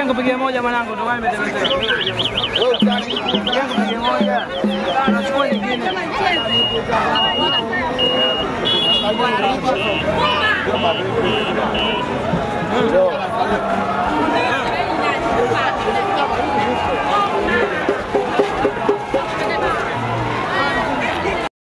Jengo pigia moja mwanangu, ndio wewe nimetelezea. jengo pigia moja. Ah, Nachukua nyingine.